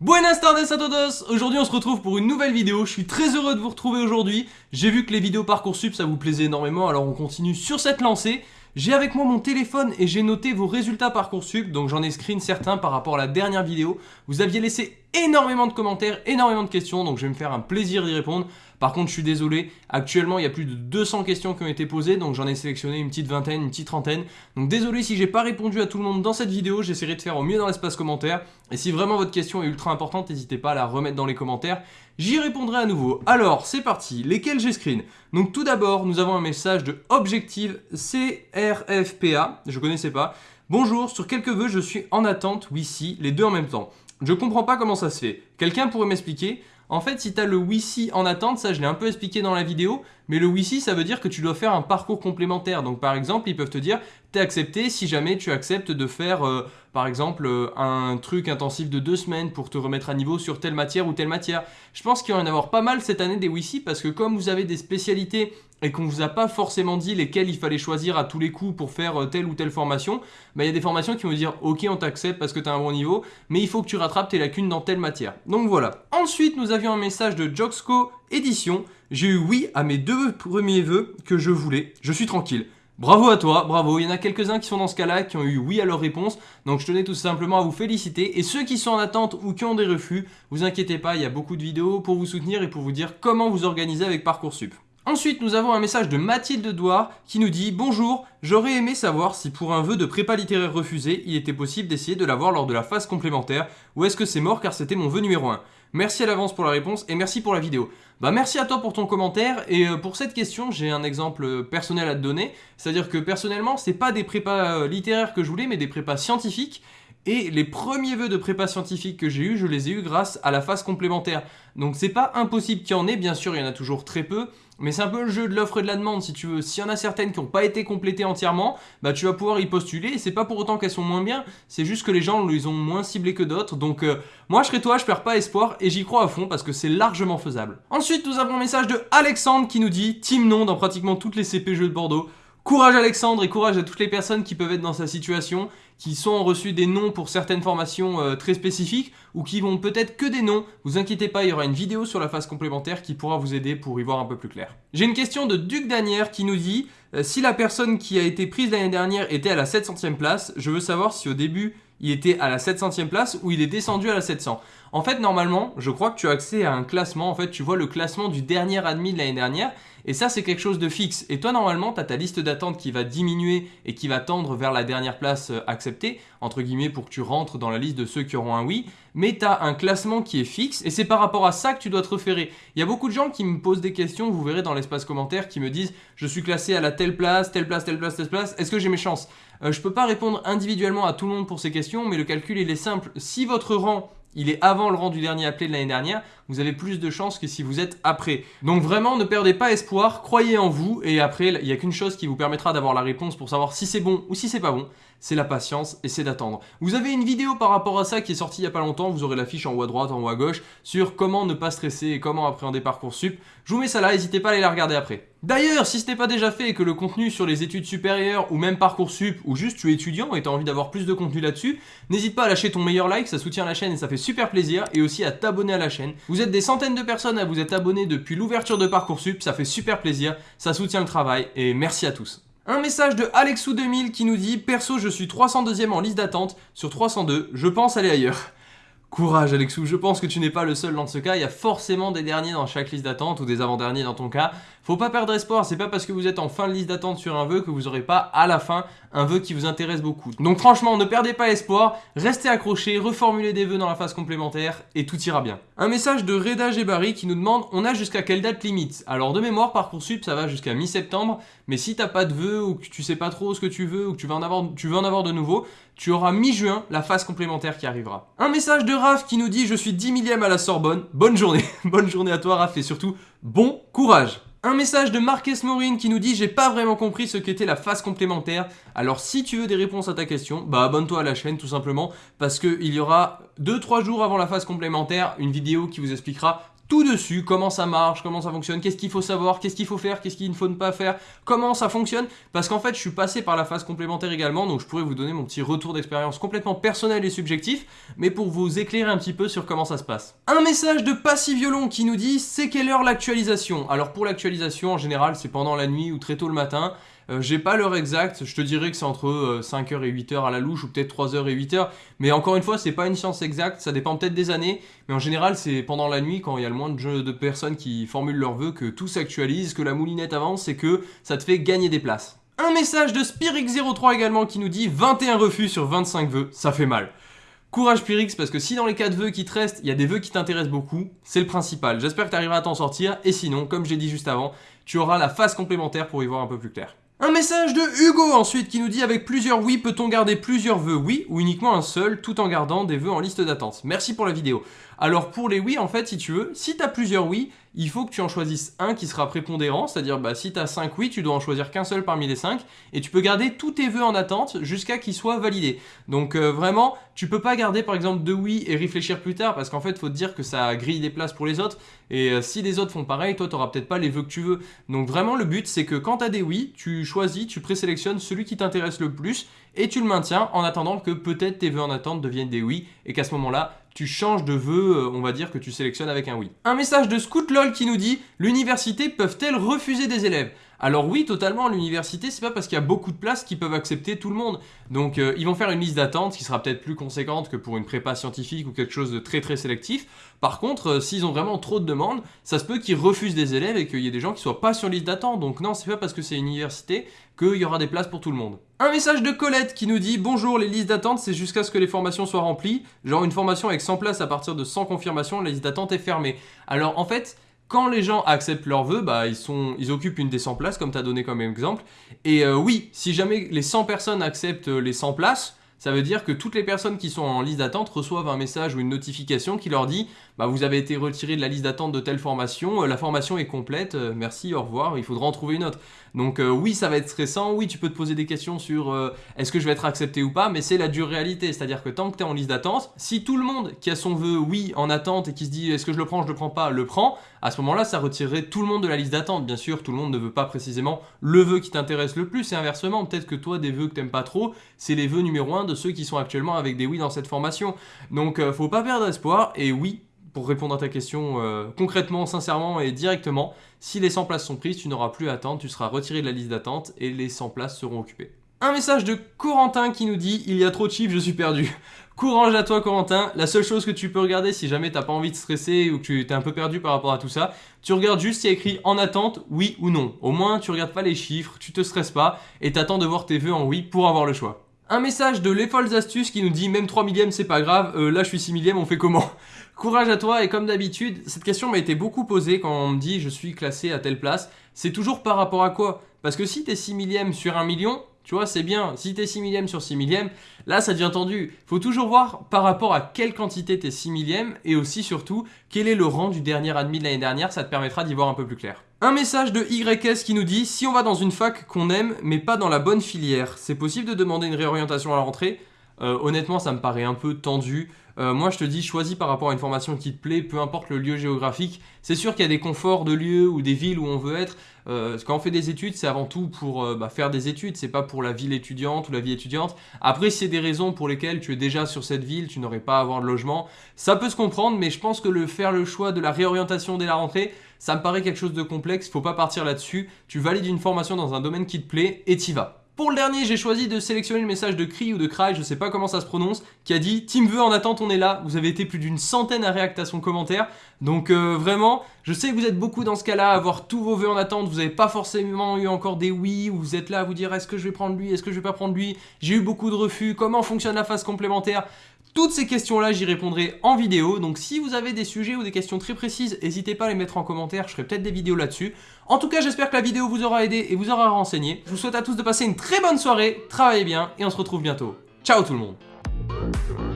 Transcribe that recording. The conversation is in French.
Buenas tardes a todos Aujourd'hui on se retrouve pour une nouvelle vidéo, je suis très heureux de vous retrouver aujourd'hui. J'ai vu que les vidéos Parcoursup ça vous plaisait énormément, alors on continue sur cette lancée. J'ai avec moi mon téléphone et j'ai noté vos résultats Parcoursup, donc j'en ai screen certains par rapport à la dernière vidéo. Vous aviez laissé énormément de commentaires, énormément de questions, donc je vais me faire un plaisir d'y répondre. Par contre, je suis désolé, actuellement, il y a plus de 200 questions qui ont été posées, donc j'en ai sélectionné une petite vingtaine, une petite trentaine. Donc désolé si j'ai pas répondu à tout le monde dans cette vidéo, j'essaierai de faire au mieux dans l'espace commentaire. Et si vraiment votre question est ultra importante, n'hésitez pas à la remettre dans les commentaires. J'y répondrai à nouveau. Alors, c'est parti. Lesquels j'ai screen? Donc tout d'abord, nous avons un message de Objective CRFPA, je connaissais pas. Bonjour, sur quelques vœux, je suis en attente, oui si, les deux en même temps. Je comprends pas comment ça se fait. Quelqu'un pourrait m'expliquer? En fait, si tu as le WISI en attente, ça je l'ai un peu expliqué dans la vidéo, mais le WISI ça veut dire que tu dois faire un parcours complémentaire. Donc par exemple, ils peuvent te dire, t'es accepté si jamais tu acceptes de faire euh, par exemple euh, un truc intensif de deux semaines pour te remettre à niveau sur telle matière ou telle matière. Je pense qu'il va y en avoir pas mal cette année des WISI parce que comme vous avez des spécialités et qu'on vous a pas forcément dit lesquelles il fallait choisir à tous les coups pour faire euh, telle ou telle formation, bah, il y a des formations qui vont dire ok on t'accepte parce que tu as un bon niveau, mais il faut que tu rattrapes tes lacunes dans telle matière. Donc voilà. Ensuite nous avions un message de Joxco Édition. J'ai eu oui à mes deux premiers vœux que je voulais. Je suis tranquille. Bravo à toi, bravo. Il y en a quelques-uns qui sont dans ce cas-là, qui ont eu oui à leur réponse. Donc je tenais tout simplement à vous féliciter. Et ceux qui sont en attente ou qui ont des refus, vous inquiétez pas, il y a beaucoup de vidéos pour vous soutenir et pour vous dire comment vous organiser avec Parcoursup. Ensuite, nous avons un message de Mathilde Douard qui nous dit « Bonjour, j'aurais aimé savoir si pour un vœu de prépa littéraire refusé, il était possible d'essayer de l'avoir lors de la phase complémentaire ou est-ce que c'est mort car c'était mon vœu numéro 1 Merci à l'avance pour la réponse et merci pour la vidéo. Bah merci à toi pour ton commentaire et euh, pour cette question j'ai un exemple personnel à te donner. C'est-à-dire que personnellement c'est pas des prépas euh, littéraires que je voulais mais des prépas scientifiques et les premiers vœux de prépa scientifique que j'ai eu, je les ai eu grâce à la phase complémentaire. Donc c'est pas impossible qu'il y en ait, bien sûr il y en a toujours très peu, mais c'est un peu le jeu de l'offre et de la demande si tu veux. S'il y en a certaines qui n'ont pas été complétées entièrement, bah tu vas pouvoir y postuler et c'est pas pour autant qu'elles sont moins bien, c'est juste que les gens les ont moins ciblées que d'autres. Donc euh, moi je serai toi, je perds pas espoir et j'y crois à fond parce que c'est largement faisable. Ensuite nous avons un message de Alexandre qui nous dit Team non dans pratiquement toutes les CP jeux de Bordeaux. Courage Alexandre et courage à toutes les personnes qui peuvent être dans sa situation, qui sont reçues des noms pour certaines formations euh, très spécifiques ou qui vont peut-être que des noms. Vous inquiétez pas, il y aura une vidéo sur la phase complémentaire qui pourra vous aider pour y voir un peu plus clair. J'ai une question de Duc Danière qui nous dit euh, Si la personne qui a été prise l'année dernière était à la 700e place, je veux savoir si au début il était à la 700e place ou il est descendu à la 700. En fait, normalement, je crois que tu as accès à un classement. En fait, tu vois le classement du dernier admis de l'année dernière. Et ça, c'est quelque chose de fixe. Et toi, normalement, tu ta liste d'attente qui va diminuer et qui va tendre vers la dernière place euh, acceptée, entre guillemets, pour que tu rentres dans la liste de ceux qui auront un oui. Mais tu as un classement qui est fixe et c'est par rapport à ça que tu dois te référer. Il y a beaucoup de gens qui me posent des questions, vous verrez dans l'espace commentaire, qui me disent « Je suis classé à la telle place, telle place, telle place, telle place, est-ce que j'ai mes chances? Euh, Je peux pas répondre individuellement à tout le monde pour ces questions, mais le calcul, il est simple. Si votre rang il est avant le rang du dernier appelé de l'année dernière, vous avez plus de chances que si vous êtes après. Donc vraiment, ne perdez pas espoir, croyez en vous, et après, il n'y a qu'une chose qui vous permettra d'avoir la réponse pour savoir si c'est bon ou si c'est pas bon, c'est la patience et c'est d'attendre. Vous avez une vidéo par rapport à ça qui est sortie il n'y a pas longtemps, vous aurez l'affiche en haut à droite, en haut à gauche, sur comment ne pas stresser et comment appréhender Parcoursup. Je vous mets ça là, n'hésitez pas à aller la regarder après. D'ailleurs, si ce n'est pas déjà fait et que le contenu sur les études supérieures ou même Parcoursup ou juste tu es étudiant et tu as envie d'avoir plus de contenu là-dessus, n'hésite pas à lâcher ton meilleur like, ça soutient la chaîne et ça fait super plaisir et aussi à t'abonner à la chaîne. Vous êtes des centaines de personnes à vous être abonnés depuis l'ouverture de Parcoursup, ça fait super plaisir, ça soutient le travail et merci à tous. Un message de Alexou2000 qui nous dit « Perso, je suis 302ème en liste d'attente sur 302, je pense aller ailleurs ». Courage Alexou, je pense que tu n'es pas le seul dans ce cas, il y a forcément des derniers dans chaque liste d'attente ou des avant-derniers dans ton cas. Faut pas perdre espoir, c'est pas parce que vous êtes en fin de liste d'attente sur un vœu que vous aurez pas à la fin un vœu qui vous intéresse beaucoup. Donc franchement, ne perdez pas espoir, restez accrochés, reformulez des vœux dans la phase complémentaire et tout ira bien. Un message de Reda Gebari qui nous demande on a jusqu'à quelle date limite? Alors de mémoire, Parcoursup ça va jusqu'à mi-septembre, mais si t'as pas de vœux ou que tu sais pas trop ce que tu veux ou que tu veux en avoir, tu veux en avoir de nouveau, tu auras mi-juin la phase complémentaire qui arrivera. Un message de Raph qui nous dit je suis 10 millième à la Sorbonne, bonne journée, bonne journée à toi Raph et surtout bon courage un message de Marques Maureen qui nous dit « J'ai pas vraiment compris ce qu'était la phase complémentaire. Alors si tu veux des réponses à ta question, bah abonne-toi à la chaîne tout simplement parce qu'il y aura 2-3 jours avant la phase complémentaire une vidéo qui vous expliquera tout dessus, comment ça marche, comment ça fonctionne, qu'est-ce qu'il faut savoir, qu'est-ce qu'il faut faire, qu'est-ce qu'il ne faut pas faire, comment ça fonctionne, parce qu'en fait je suis passé par la phase complémentaire également, donc je pourrais vous donner mon petit retour d'expérience complètement personnel et subjectif, mais pour vous éclairer un petit peu sur comment ça se passe. Un message de Passy Violon qui nous dit c'est quelle heure l'actualisation? Alors pour l'actualisation en général c'est pendant la nuit ou très tôt le matin, euh, j'ai pas l'heure exacte, je te dirais que c'est entre 5h euh, et 8h à la louche ou peut-être 3h et 8h, mais encore une fois, c'est pas une science exacte, ça dépend peut-être des années, mais en général, c'est pendant la nuit quand il y a le moins de, de personnes qui formulent leurs vœux que tout s'actualise, que la moulinette avance et que ça te fait gagner des places. Un message de Spirix03 également qui nous dit 21 refus sur 25 vœux, ça fait mal. Courage Pyrix, parce que si dans les 4 vœux qui te restent, il y a des vœux qui t'intéressent beaucoup, c'est le principal. J'espère que tu arriveras à t'en sortir, et sinon, comme j'ai dit juste avant, tu auras la phase complémentaire pour y voir un peu plus clair. Un message de Hugo ensuite qui nous dit avec plusieurs oui peut-on garder plusieurs vœux oui ou uniquement un seul tout en gardant des vœux en liste d'attente. Merci pour la vidéo. Alors pour les oui en fait si tu veux, si tu as plusieurs oui, il faut que tu en choisisses un qui sera prépondérant, c'est-à-dire bah, si tu as 5 oui, tu dois en choisir qu'un seul parmi les 5, et tu peux garder tous tes vœux en attente jusqu'à qu'ils soient validés. Donc euh, vraiment, tu peux pas garder par exemple deux oui et réfléchir plus tard, parce qu'en fait, faut te dire que ça grille des places pour les autres, et euh, si les autres font pareil, toi, tu n'auras peut-être pas les vœux que tu veux. Donc vraiment, le but, c'est que quand tu as des oui, tu choisis, tu présélectionnes celui qui t'intéresse le plus, et tu le maintiens en attendant que peut-être tes vœux en attente deviennent des oui, et qu'à ce moment-là, tu changes de vœu, euh, on va dire que tu sélectionnes avec un oui. Un message de ScootLol qui nous dit « L'université peuvent-elles refuser des élèves ?» Alors oui, totalement, l'université, c'est pas parce qu'il y a beaucoup de places qu'ils peuvent accepter tout le monde. Donc euh, ils vont faire une liste d'attente qui sera peut-être plus conséquente que pour une prépa scientifique ou quelque chose de très très sélectif. Par contre, euh, s'ils ont vraiment trop de demandes, ça se peut qu'ils refusent des élèves et qu'il y ait des gens qui soient pas sur liste d'attente. Donc non, c'est pas parce que c'est une université qu'il y aura des places pour tout le monde. Un message de Colette qui nous dit « Bonjour, les listes d'attente, c'est jusqu'à ce que les formations soient remplies. Genre une formation avec 100 places à partir de 100 confirmations, la liste d'attente est fermée. » Alors en fait, quand les gens acceptent leur vœu, bah, ils, sont, ils occupent une des 100 places, comme tu as donné comme exemple. Et euh, oui, si jamais les 100 personnes acceptent euh, les 100 places, ça veut dire que toutes les personnes qui sont en liste d'attente reçoivent un message ou une notification qui leur dit bah, vous avez été retiré de la liste d'attente de telle formation, euh, la formation est complète, euh, merci, au revoir, il faudra en trouver une autre. Donc euh, oui, ça va être stressant, oui, tu peux te poser des questions sur est-ce que je vais être accepté ou pas, mais c'est la dure réalité, c'est-à-dire que tant que tu es en liste d'attente, si tout le monde qui a son vœu oui en attente et qui se dit est-ce que je le prends, je le prends pas, le prend, à ce moment-là, ça retirerait tout le monde de la liste d'attente. Bien sûr, tout le monde ne veut pas précisément le vœu qui t'intéresse le plus, et inversement, peut-être que toi, des vœux que t'aimes pas trop, c'est les vœux numéro 1 de ceux qui sont actuellement avec des oui dans cette formation. Donc, faut pas perdre espoir, et oui, pour répondre à ta question euh, concrètement, sincèrement et directement, si les 100 places sont prises, tu n'auras plus à attendre, tu seras retiré de la liste d'attente et les 100 places seront occupées. Un message de Corentin qui nous dit « Il y a trop de chiffres, je suis perdu ». Courage à toi Corentin, la seule chose que tu peux regarder si jamais t'as pas envie de stresser ou que tu es un peu perdu par rapport à tout ça, tu regardes juste s'il y a écrit en attente, oui ou non. Au moins tu regardes pas les chiffres, tu te stresses pas et t'attends de voir tes vœux en oui pour avoir le choix. Un message de Les Folles Astuces qui nous dit même 3 millièmes c'est pas grave, euh, là je suis 6 millième, on fait comment? Courage à toi et comme d'habitude, cette question m'a été beaucoup posée quand on me dit je suis classé à telle place. C'est toujours par rapport à quoi? Parce que si t'es 6 millième sur 1 million, tu vois, c'est bien. Si t'es 6 millième sur 6 millième, là, ça devient tendu. Faut toujours voir par rapport à quelle quantité t'es 6 millième et aussi, surtout, quel est le rang du dernier admis de l'année dernière. Ça te permettra d'y voir un peu plus clair. Un message de YS qui nous dit « Si on va dans une fac qu'on aime, mais pas dans la bonne filière, c'est possible de demander une réorientation à la rentrée? Euh, Honnêtement, ça me paraît un peu tendu. Euh, moi je te dis choisis par rapport à une formation qui te plaît, peu importe le lieu géographique. C'est sûr qu'il y a des conforts de lieux ou des villes où on veut être. Euh, quand on fait des études, c'est avant tout pour euh, bah, faire des études, c'est pas pour la ville étudiante ou la vie étudiante. Après, c'est des raisons pour lesquelles tu es déjà sur cette ville, tu n'aurais pas à avoir de logement, ça peut se comprendre, mais je pense que le faire le choix de la réorientation dès la rentrée, ça me paraît quelque chose de complexe, faut pas partir là-dessus. Tu valides une formation dans un domaine qui te plaît et t'y vas. Pour le dernier, j'ai choisi de sélectionner le message de Cri ou de Cry, je sais pas comment ça se prononce, qui a dit « Team veut en attente, on est là ». Vous avez été plus d'une centaine à réacter à son commentaire. Donc euh, vraiment, je sais que vous êtes beaucoup dans ce cas-là, à avoir tous vos vœux en attente. Vous n'avez pas forcément eu encore des oui, ou vous êtes là à vous dire « Est-ce que je vais prendre lui Est-ce que je vais pas prendre lui ?» J'ai eu beaucoup de refus. Comment fonctionne la phase complémentaire? Toutes ces questions-là, j'y répondrai en vidéo, donc si vous avez des sujets ou des questions très précises, n'hésitez pas à les mettre en commentaire, je ferai peut-être des vidéos là-dessus. En tout cas, j'espère que la vidéo vous aura aidé et vous aura renseigné. Je vous souhaite à tous de passer une très bonne soirée, travaillez bien et on se retrouve bientôt. Ciao tout le monde